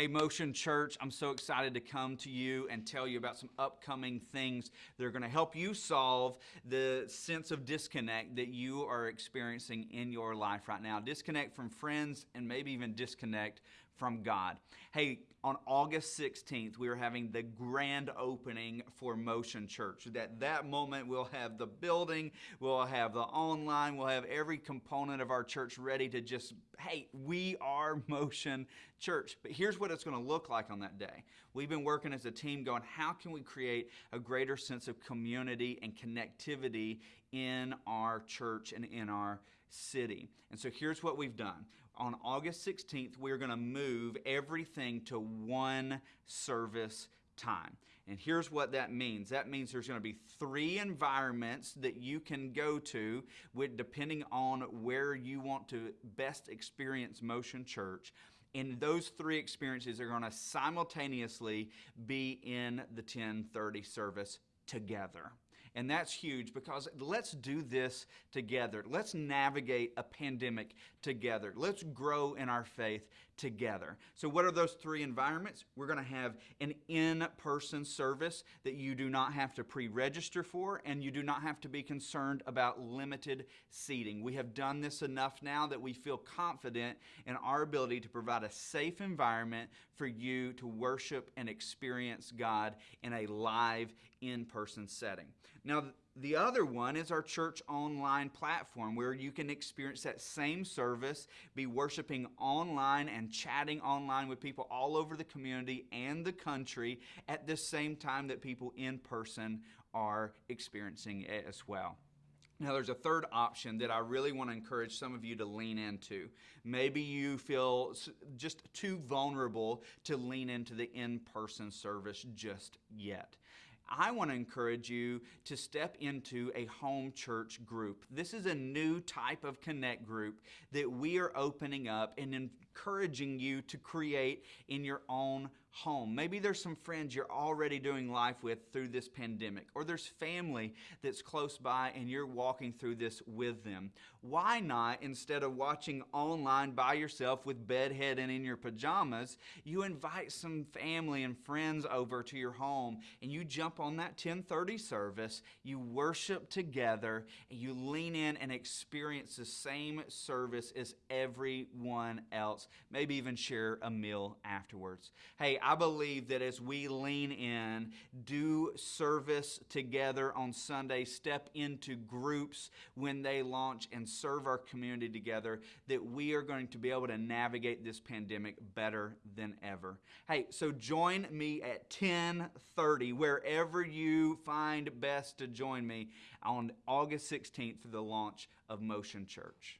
Hey, Motion Church, I'm so excited to come to you and tell you about some upcoming things that are going to help you solve the sense of disconnect that you are experiencing in your life right now. Disconnect from friends and maybe even disconnect from God. Hey, on August 16th, we are having the grand opening for Motion Church. At that moment, we'll have the building, we'll have the online, we'll have every component of our church ready to just, hey, we are Motion Church. But here's what it's going to look like on that day. We've been working as a team going, how can we create a greater sense of community and connectivity in our church and in our city? And so here's what we've done. On August 16th, we're going to move everything to one service time. And here's what that means. That means there's going to be three environments that you can go to with depending on where you want to best experience Motion Church. And those three experiences are going to simultaneously be in the 1030 service together. And that's huge because let's do this together. Let's navigate a pandemic together. Let's grow in our faith together. So, what are those three environments? We're going to have an in person service that you do not have to pre register for, and you do not have to be concerned about limited seating. We have done this enough now that we feel confident in our ability to provide a safe environment for you to worship and experience God in a live, in person setting. Now, the other one is our church online platform where you can experience that same service, be worshiping online and chatting online with people all over the community and the country at the same time that people in person are experiencing it as well. Now, there's a third option that I really want to encourage some of you to lean into. Maybe you feel just too vulnerable to lean into the in person service just yet. I want to encourage you to step into a home church group. This is a new type of connect group that we are opening up and encouraging you to create in your own home. Maybe there's some friends you're already doing life with through this pandemic, or there's family that's close by and you're walking through this with them. Why not, instead of watching online by yourself with bedhead and in your pajamas, you invite some family and friends over to your home and you jump on that 1030 service, you worship together, and you lean in and experience the same service as everyone else. Maybe even share a meal afterwards. Hey, I believe that as we lean in, do service together on Sunday, step into groups when they launch and serve our community together, that we are going to be able to navigate this pandemic better than ever. Hey, so join me at 1030, wherever you find best to join me on August 16th for the launch of Motion Church.